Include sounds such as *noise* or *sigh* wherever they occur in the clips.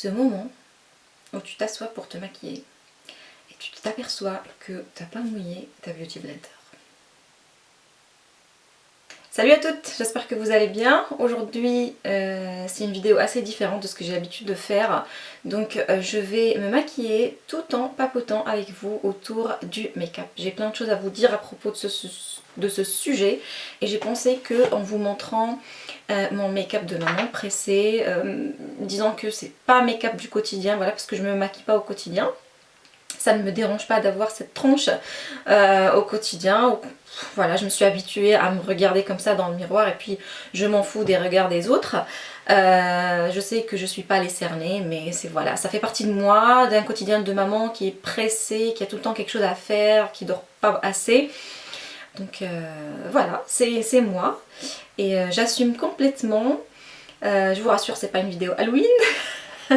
ce moment où tu t'assois pour te maquiller et tu t'aperçois que tu n'as pas mouillé ta Beauty Blender. Salut à toutes, j'espère que vous allez bien. Aujourd'hui euh, c'est une vidéo assez différente de ce que j'ai l'habitude de faire. Donc euh, je vais me maquiller tout en papotant avec vous autour du make-up. J'ai plein de choses à vous dire à propos de ce, de ce sujet et j'ai pensé que en vous montrant euh, mon make-up de maman pressé, disant que c'est pas make-up du quotidien, voilà parce que je me maquille pas au quotidien ça ne me dérange pas d'avoir cette tronche euh, au quotidien. Voilà, je me suis habituée à me regarder comme ça dans le miroir et puis je m'en fous des regards des autres. Euh, je sais que je suis pas les cerner, mais c'est voilà, ça fait partie de moi, d'un quotidien de maman qui est pressée, qui a tout le temps quelque chose à faire, qui dort pas assez. Donc euh, voilà, c'est moi et j'assume complètement. je vous rassure, c'est pas une vidéo Halloween. *laughs*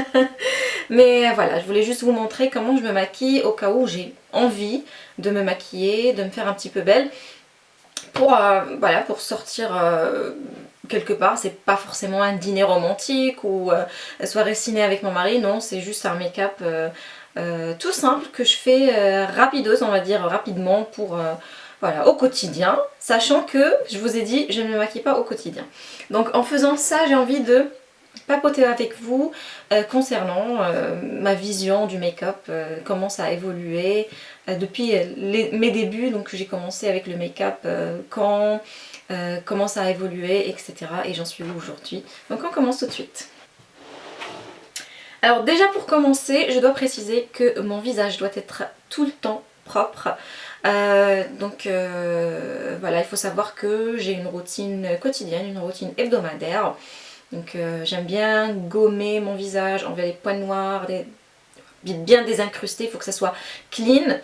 Mais voilà, je voulais juste vous montrer comment je me maquille au cas où j'ai envie de me maquiller, de me faire un petit peu belle. Pour, euh, pour sortir euh, quelque part, c'est pas forcément un dîner romantique ou euh, soirée avec mon mari, non, c'est juste un make-up tout simple que je fais rapidos, on va dire rapidement pour voilà, au quotidien, sachant que, je vous ai dit, je ne me maquille pas au quotidien. Donc en faisant ça, j'ai envie de papoter avec vous euh, concernant euh, ma vision du make-up, euh, comment ça a évolué depuis mes débuts, donc j'ai commencé avec le make-up quand, comment ça a évolué, etc. Et j'en suis où aujourd'hui. Donc on commence tout de suite. Alors déjà pour commencer, je dois préciser que mon visage doit être tout le temps propre. donc voilà, il faut savoir que j'ai une routine quotidienne, une routine hebdomadaire. Donc euh, j'aime bien gommer mon visage, enlever les points noirs, bien désincrusté, il faut que ça soit clean.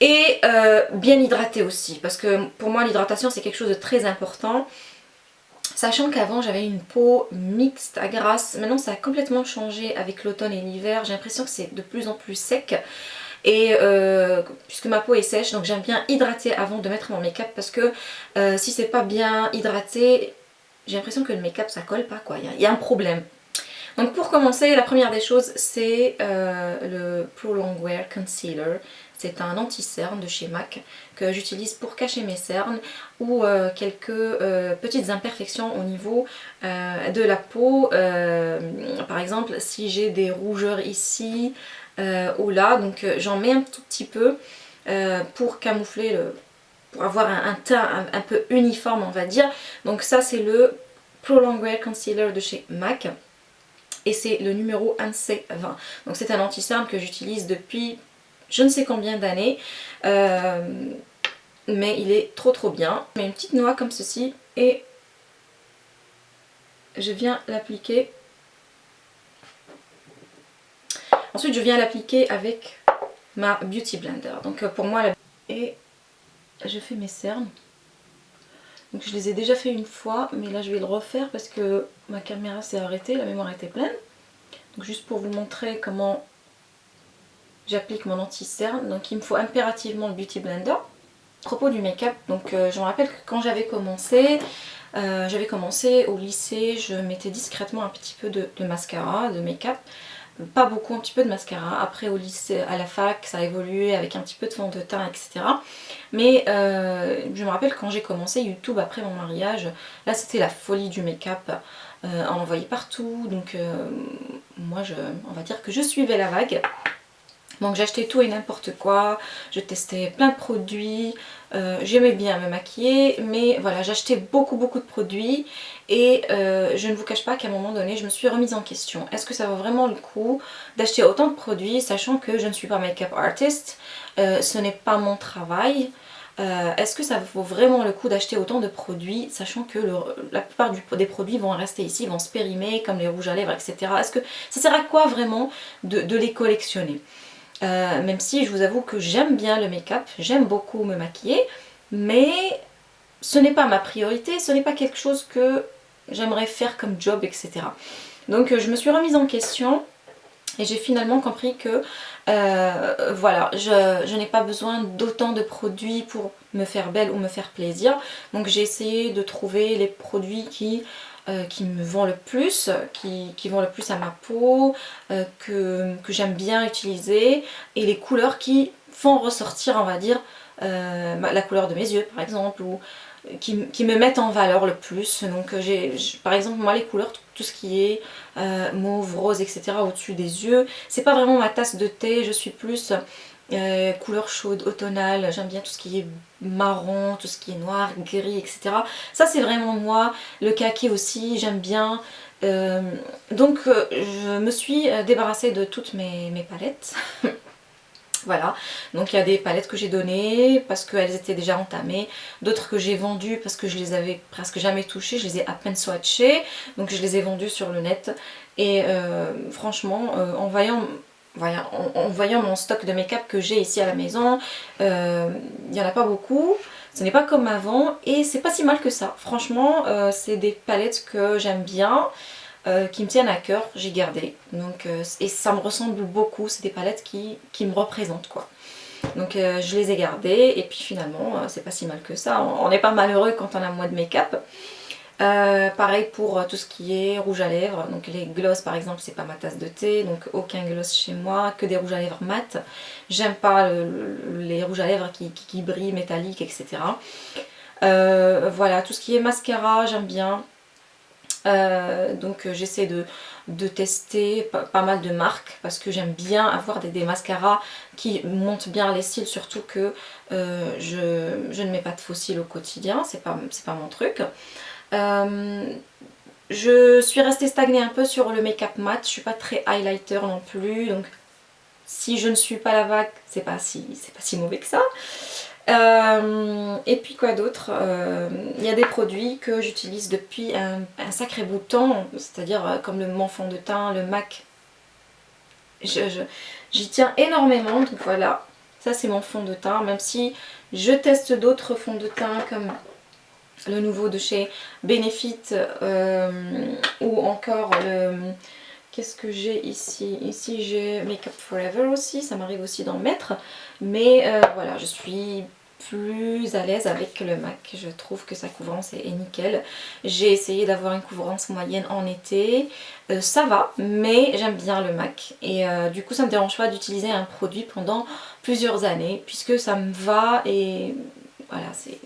Et euh, bien hydraté aussi, parce que pour moi l'hydratation c'est quelque chose de très important. Sachant qu'avant j'avais une peau mixte à grasse, maintenant ça a complètement changé avec l'automne et l'hiver. J'ai l'impression que c'est de plus en plus sec. Et euh, puisque ma peau est sèche, donc j'aime bien hydrater avant de mettre mon make-up parce que si c'est pas bien hydraté, j'ai l'impression que le make-up ça colle pas quoi, il y, a un problème. Donc pour commencer, la première des choses c'est euh, le Pro Longwear Concealer. C'est un anti-cerne de chez MAC que j'utilise pour cacher mes cernes ou euh, quelques euh, petites imperfections au niveau de la peau. par exemple, si j'ai des rougeurs ici ou là, donc j'en mets un tout petit peu pour camoufler le, pour avoir un, teint un, peu uniforme on va dire. Donc ça c'est le Pro Longwear Concealer de chez MAC et c'est le numéro 1C20. Donc c'est un anti-cerne que j'utilise depuis je ne sais combien d'années. Euh, mais il est trop trop bien. Je mets une petite noix comme ceci et je viens l'appliquer. Ensuite je viens l'appliquer avec ma Beauty Blender. Donc euh, pour moi la... je fais mes cernes. Donc je les ai déjà fait une fois, mais là je vais le refaire parce que ma caméra s'est arrêtée, la mémoire était pleine. Donc juste pour vous montrer comment j'applique mon anti-cerne. Donc il me faut impérativement le Beauty Blender. Propos du make-up, donc euh, je me rappelle que quand j'avais commencé, euh, j'avais commencé au lycée, je mettais discrètement un petit peu de mascara, de make-up pas beaucoup, un petit peu de mascara. Après au lycée, à la fac, ça a évolué avec un petit peu de fond de teint, etc. Mais euh, je me rappelle quand j'ai commencé YouTube après mon mariage, là c'était la folie du make-up. Euh, on en voyait partout, donc euh, moi je, on va dire que je suivais la vague. Donc j'achetais tout et n'importe quoi, je testais plein de produits, euh, j'aimais bien me maquiller, mais voilà, j'achetais beaucoup beaucoup de produits. Et euh, je ne vous cache pas qu'à un moment donné, je me suis remise en question. Est-ce que ça vaut vraiment le coup d'acheter autant de produits, sachant que je ne suis pas make-up artist, euh, ce n'est pas mon travail. Est-ce que ça vaut vraiment le coup d'acheter autant de produits, sachant que la plupart des produits vont rester ici, vont se périmer, comme les rouges à lèvres, etc. Est-ce que ça sert à quoi vraiment de les collectionner? Euh, même si je vous avoue que j'aime bien le make-up, j'aime beaucoup me maquiller, mais ce n'est pas ma priorité, ce n'est pas quelque chose que j'aimerais faire comme job, etc. Donc euh, je me suis remise en question et j'ai finalement compris que euh, voilà, je, je n'ai pas besoin d'autant de produits pour me faire belle ou me faire plaisir. Donc j'ai essayé de trouver les produits qui qui me vont le plus, qui, vont le plus à ma peau, que, que j'aime bien utiliser et les couleurs qui font ressortir on va dire la couleur de mes yeux par exemple ou qui, me mettent en valeur le plus. Donc euh, j'ai par exemple moi les couleurs, tout, ce qui est euh, mauve, rose, etc. au-dessus des yeux, c'est pas vraiment ma tasse de thé, je suis plus euh, couleur chaude, automnale, j'aime bien tout ce qui est marron, tout ce qui est noir, gris, etc. Ça c'est vraiment moi, le kaki aussi, j'aime bien. donc je me suis débarrassée de toutes mes, mes palettes *laughs* Voilà, donc il y a des palettes que j'ai données parce qu'elles étaient déjà entamées, d'autres que j'ai vendues parce que je les avais presque jamais touchées, je les ai à peine swatchées, donc je les ai vendues sur le net. Et euh, franchement, euh, en, voyant, en, voyant mon stock de make-up que j'ai ici à la maison, euh, il n'y en a pas beaucoup. Ce n'est pas comme avant et c'est pas si mal que ça. Franchement, c'est des palettes que j'aime bien. Euh, qui me tiennent à cœur, j'ai gardé. Donc, euh, et ça me ressemble beaucoup, c'est des palettes qui, me représentent quoi. Donc euh, je les ai gardées et puis finalement c'est pas si mal que ça. On n'est pas malheureux quand on a moins de make-up. Pareil pour tout ce qui est rouge à lèvres, donc les gloss par exemple c'est pas ma tasse de thé, donc aucun gloss chez moi, que des rouges à lèvres mat. J'aime pas les rouges à lèvres qui, brillent, métalliques, etc. voilà, tout ce qui est mascara j'aime bien, euh, donc euh, j'essaie de, tester pas, mal de marques parce que j'aime bien avoir des, mascaras qui montent bien les cils surtout que euh, je, ne mets pas de faux cils au quotidien, c'est pas, pas mon truc. Je suis restée stagnée un peu sur le make-up mat, je suis pas très highlighter non plus donc si je ne suis pas la vague c'est pas, si, pas si mauvais que ça. Euh, et puis quoi d'autre? Euh, Il y a des produits que j'utilise depuis un, sacré bout de temps, c'est-à-dire euh, comme le mon fond de teint, le MAC. J'y tiens énormément, donc voilà. Ça c'est mon fond de teint, même si je teste d'autres fonds de teint comme le nouveau de chez Benefit ou encore le... Qu'est-ce que j'ai ici? Ici j'ai Makeup Forever aussi, ça m'arrive aussi d'en mettre. Mais voilà, je suis plus à l'aise avec le MAC. Je trouve que sa couvrance est, nickel. J'ai essayé d'avoir une couvrance moyenne en été. Euh, ça va, mais j'aime bien le MAC. Et euh, du coup, ça ne me dérange pas d'utiliser un produit pendant plusieurs années, puisque ça me va et voilà, c'est...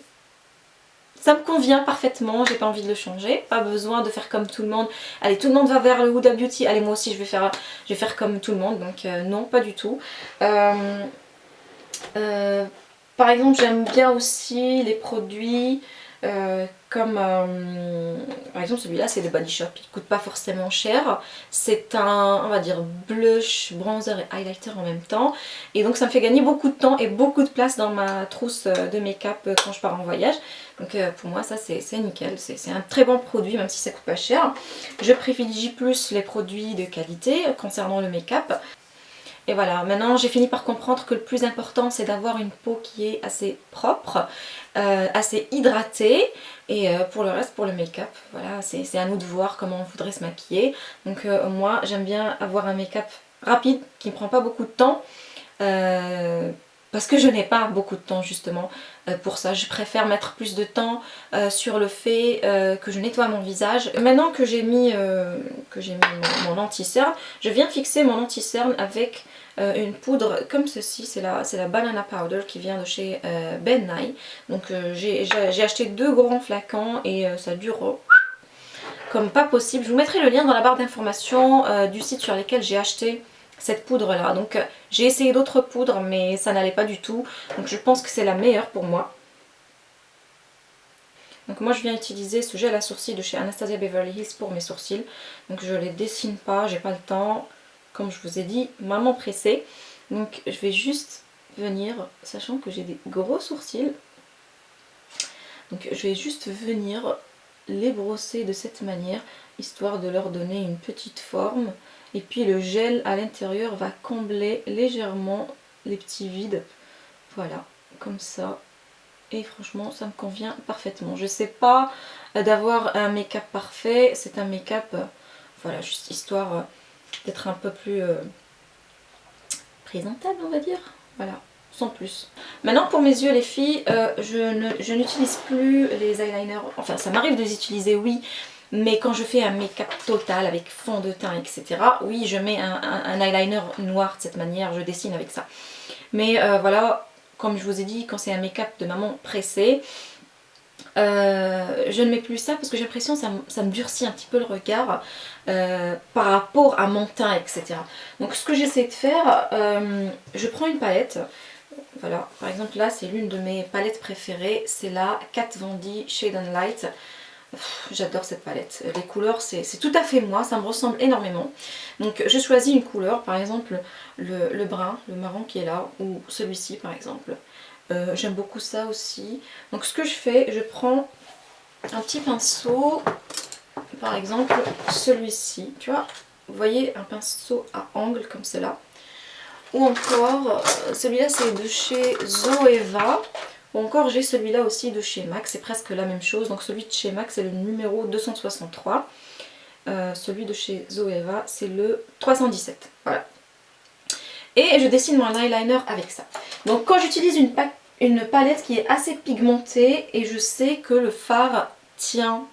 Ça me convient parfaitement, j'ai pas envie de le changer, pas besoin de faire comme tout le monde. Allez, tout le monde va vers le Huda Beauty, allez moi aussi je vais faire, je vais faire comme tout le monde, donc euh, non, pas du tout. Euh, par exemple, j'aime bien aussi les produits euh, comme euh, par exemple celui-là c'est de Body Shop, il coûte pas forcément cher, c'est un on va dire blush, bronzer et highlighter en même temps. Et donc ça me fait gagner beaucoup de temps et beaucoup de place dans ma trousse de make-up quand je pars en voyage. Donc euh, pour moi ça c'est nickel, c'est un très bon produit même si ça coûte pas cher. Je privilégie plus les produits de qualité concernant le make-up et voilà, maintenant j'ai fini par comprendre que le plus important c'est d'avoir une peau qui est assez propre, euh, assez hydratée. Et euh, pour le reste, pour le make-up, voilà, c'est à nous de voir comment on voudrait se maquiller. Donc euh, moi j'aime bien avoir un make-up rapide qui ne prend pas beaucoup de temps. Parce que je n'ai pas beaucoup de temps justement pour ça. Je préfère mettre plus de temps sur le fait que je nettoie mon visage. Maintenant que j'ai mis, mis mon, anti-cerne, je viens fixer mon anti-cerne avec euh, une poudre comme ceci, c'est la, la Banana Powder qui vient de chez euh, Ben Nye. Donc euh, j'ai acheté deux grands flacons et ça dure comme pas possible. Je vous mettrai le lien dans la barre d'informations du site sur lequel j'ai acheté cette poudre là. Donc j'ai essayé d'autres poudres mais ça n'allait pas du tout. Donc je pense que c'est la meilleure pour moi. Donc moi je viens utiliser ce gel à sourcils de chez Anastasia Beverly Hills pour mes sourcils. Donc je les dessine pas, j'ai pas le temps comme je vous ai dit, maman pressée. Donc je vais juste venir, sachant que j'ai des gros sourcils, donc je vais juste venir les brosser de cette manière, histoire de leur donner une petite forme. Et puis le gel à l'intérieur va combler légèrement les petits vides. Voilà, comme ça. Et franchement, ça me convient parfaitement. Je sais pas d'avoir un make-up parfait. C'est un make-up, euh, voilà, juste histoire euh, d'être un peu plus euh, présentable on va dire. Voilà, sans plus. Maintenant pour mes yeux les filles, euh, je n'utilise plus les eyeliners, enfin ça m'arrive de les utiliser oui, Mais quand je fais un make-up total avec fond de teint, etc. Oui, je mets un, eyeliner noir de cette manière, je dessine avec ça. Mais euh, voilà, comme je vous ai dit, quand c'est un make-up de maman pressé, euh, je ne mets plus ça parce que j'ai l'impression que ça, me durcit un petit peu le regard euh, par rapport à mon teint, etc. Donc ce que j'essaie de faire, je prends une palette. Voilà, par exemple là c'est l'une de mes palettes préférées, c'est la Kat Von Shade and Light. J'adore cette palette. Les couleurs, c'est tout à fait moi, ça me ressemble énormément. Donc je choisis une couleur, par exemple le, brun, le marron qui est là, ou celui-ci par exemple. Euh, j'aime beaucoup ça aussi. Donc ce que je fais, je prends un petit pinceau, par exemple celui-ci, tu vois. Vous voyez un pinceau à angle comme cela. Ou encore, euh, celui-là c'est de chez Zoeva. Ou encore j'ai celui-là aussi de chez MAC, c'est presque la même chose. Donc celui de chez MAC c'est le numéro 263. Euh, celui de chez Zoeva c'est le 317. Voilà. Et je dessine mon eyeliner avec ça. Donc quand j'utilise une, une palette qui est assez pigmentée et je sais que le fard tient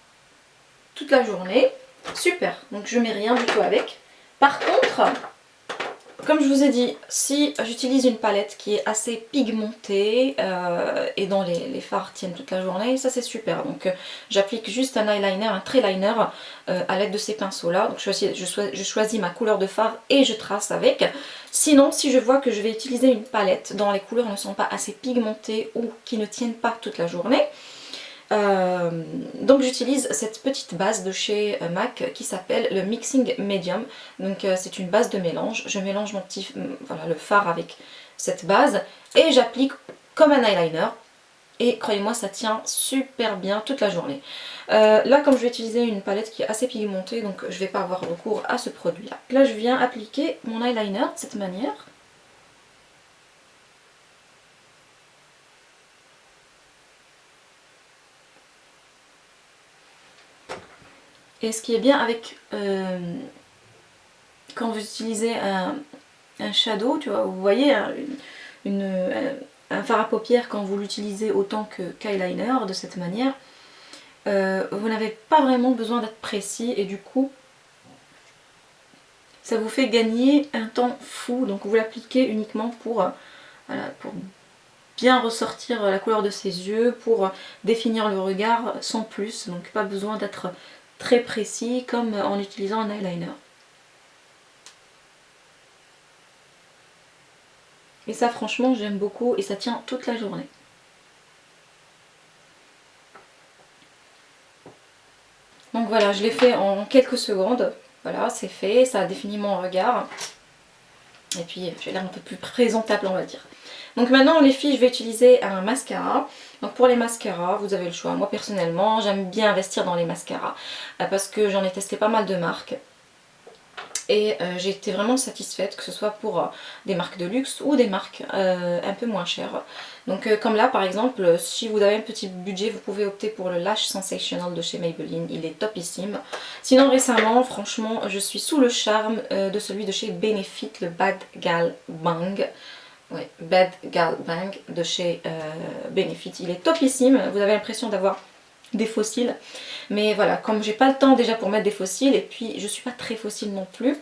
toute la journée, super. Donc je mets rien du tout avec. Par contre, comme je vous ai dit, si j'utilise une palette qui est assez pigmentée euh, et dont les, fards tiennent toute la journée, ça c'est super. Donc euh, j'applique juste un eyeliner, un trait liner euh, à l'aide de ces pinceaux là. Donc je choisis, je choisis, ma couleur de fard et je trace avec. Sinon, si je vois que je vais utiliser une palette dont les couleurs ne sont pas assez pigmentées ou qui ne tiennent pas toute la journée, euh, donc j'utilise cette petite base de chez euh, MAC qui s'appelle le Mixing Medium. Donc euh, c'est une base de mélange. Je mélange mon petit, voilà, le fard avec cette base et j'applique comme un eyeliner. Et croyez-moi ça tient super bien toute la journée. là comme je vais utiliser une palette qui est assez pigmentée donc je ne vais pas avoir recours à ce produit là. Là je viens appliquer mon eyeliner de cette manière. Et ce qui est bien avec euh, quand vous utilisez un, shadow, tu vois, vous voyez un, fard à paupières quand vous l'utilisez autant que qu'eyeliner de cette manière, euh, vous n'avez pas vraiment besoin d'être précis et du coup ça vous fait gagner un temps fou. Donc vous l'appliquez uniquement pour, euh, pour bien ressortir la couleur de ses yeux, pour définir le regard sans plus. Donc pas besoin d'être très précis comme en utilisant un eyeliner. Et ça franchement j'aime beaucoup et ça tient toute la journée. Donc voilà, je l'ai fait en quelques secondes. Voilà, c'est fait, ça a défini mon regard. Et puis j'ai l'air un peu plus présentable on va dire. Donc maintenant les filles je vais utiliser un mascara. Donc pour les mascaras vous avez le choix. Moi personnellement j'aime bien investir dans les mascaras euh, parce que j'en ai testé pas mal de marques. Et euh, j'ai été vraiment satisfaite que ce soit pour euh, des marques de luxe ou des marques un peu moins chères. Donc comme là par exemple, si vous avez un petit budget, vous pouvez opter pour le Lash Sensational de chez Maybelline. Il est topissime. Sinon récemment, franchement, je suis sous le charme de celui de chez Benefit, le Bad Gal Bang. Oui, Bad Gal Bang de chez euh, Benefit. Il est topissime, vous avez l'impression d'avoir des fossiles. Mais voilà, comme j'ai pas le temps déjà pour mettre des fossiles, et puis je suis pas très fossile non plus,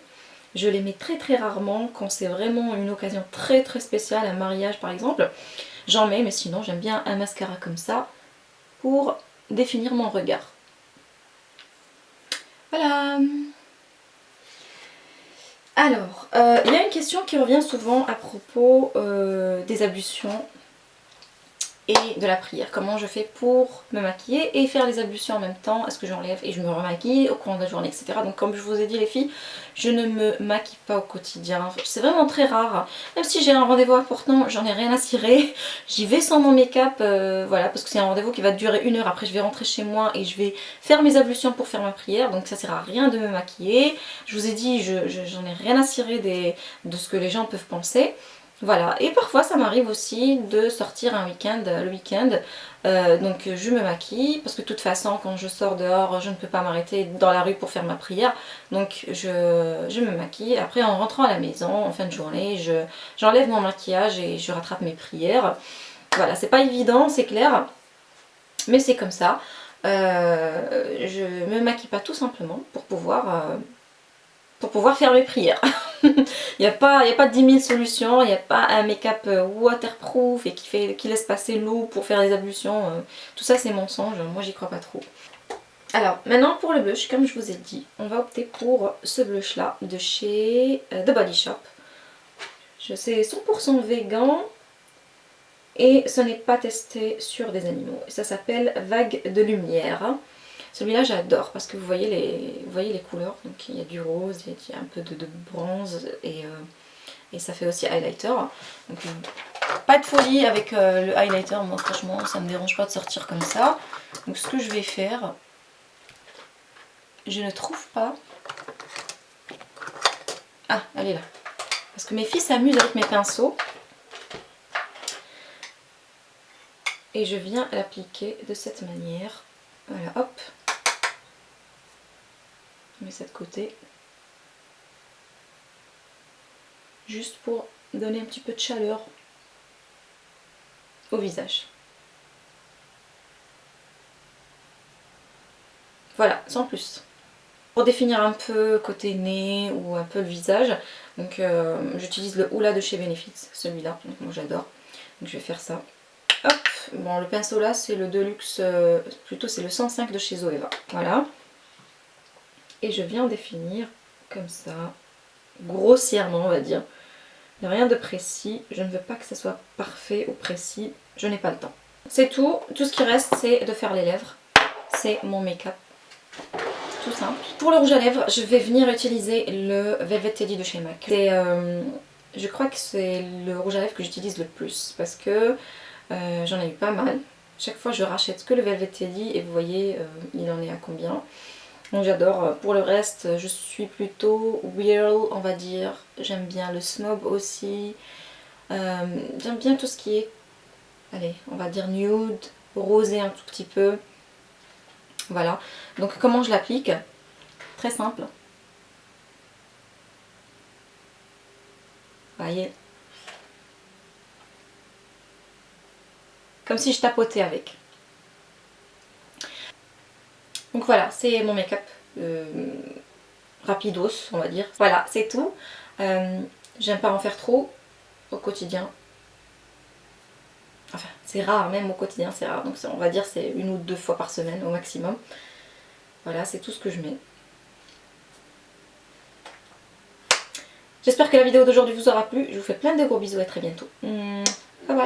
je les mets très très rarement quand c'est vraiment une occasion très très spéciale, un mariage par exemple. J'en mets, mais sinon j'aime bien un mascara comme ça pour définir mon regard. Voilà alors, euh, il y a une question qui revient souvent à propos euh, des ablutions et de la prière. Comment je fais pour me maquiller et faire les ablutions en même temps? Est-ce que j'enlève et je me remaquille au cours de la journée, etc. Donc comme je vous ai dit les filles, je ne me maquille pas au quotidien. C'est vraiment très rare. Même si j'ai un rendez-vous important, j'en ai rien à cirer. *laughs* J'y vais sans mon make-up, euh, voilà, parce que c'est un rendez-vous qui va durer une heure. Après je vais rentrer chez moi et je vais faire mes ablutions pour faire ma prière. Donc ça sert à rien de me maquiller. Je vous ai dit, j'en ai rien à cirer de ce que les gens peuvent penser. Voilà, et parfois ça m'arrive aussi de sortir un week-end, le week-end, euh, donc je me maquille, parce que de toute façon quand je sors dehors, je ne peux pas m'arrêter dans la rue pour faire ma prière, donc je, me maquille. Après en rentrant à la maison, en fin de journée, j'enlève mon maquillage et je rattrape mes prières. Voilà, c'est pas évident, c'est clair, mais c'est comme ça. euh, je me maquille pas tout simplement pour pouvoir, euh, pour pouvoir faire mes prières. *laughs* *laughs* il n'y a, pas, a pas 10 000 solutions, il n'y a pas un make-up euh, waterproof et qui, fait, qui laisse passer l'eau pour faire les ablutions. tout ça c'est mensonge, moi j'y crois pas trop. Alors maintenant pour le blush, comme je vous ai dit, on va opter pour ce blush là de chez The Body Shop. Je sais 100% vegan, et ce n'est pas testé sur des animaux. Ça s'appelle Vague de lumière. Celui-là j'adore parce que vous voyez, les, vous voyez les couleurs, donc il y a du rose, il y a un peu de, bronze et, euh, et, ça fait aussi highlighter. Donc pas de folie avec euh, le highlighter, moi franchement ça me dérange pas de sortir comme ça. Donc ce que je vais faire, je ne trouve pas... Ah, elle est là. Parce que mes filles s'amusent avec mes pinceaux. et je viens l'appliquer de cette manière. Voilà, hop. Je mets ça de côté. Juste pour donner un petit peu de chaleur au visage. Voilà, sans plus. Pour définir un peu côté nez ou un peu le visage, donc euh, j'utilise le Oula de chez Benefit, celui-là, donc moi j'adore. Donc je vais faire ça. Hop Bon, le pinceau là, c'est le Deluxe, euh, plutôt c'est le 105 de chez Zoeva. Voilà. Et je viens définir comme ça, grossièrement on va dire. Rien de précis, je ne veux pas que ça soit parfait ou précis, je n'ai pas le temps. C'est tout, tout ce qui reste c'est de faire les lèvres. C'est mon make-up. Tout simple. Pour le rouge à lèvres, je vais venir utiliser le Velvet Teddy de chez MAC. Euh, je crois que c'est le rouge à lèvres que j'utilise le plus parce que euh, j'en ai eu pas mal. Chaque fois je rachète que le Velvet Teddy et vous voyez euh, il en est à combien. Donc j'adore. Pour le reste je suis plutôt whirl on va dire. J'aime bien le snob aussi. Euh, j'aime bien tout ce qui est, allez on va dire nude, rosé un tout petit peu. Voilà. Donc comment je l'applique? Très simple. Voyez? Comme si je tapotais avec. Donc voilà, c'est mon make-up. Euh, rapidos, on va dire. Voilà, c'est tout. Euh, j'aime pas en faire trop au quotidien. Enfin, c'est rare, même au quotidien, c'est rare. Donc on va dire c'est une ou deux fois par semaine au maximum. Voilà, c'est tout ce que je mets. J'espère que la vidéo d'aujourd'hui vous aura plu. Je vous fais plein de gros bisous et à très bientôt. Bye bye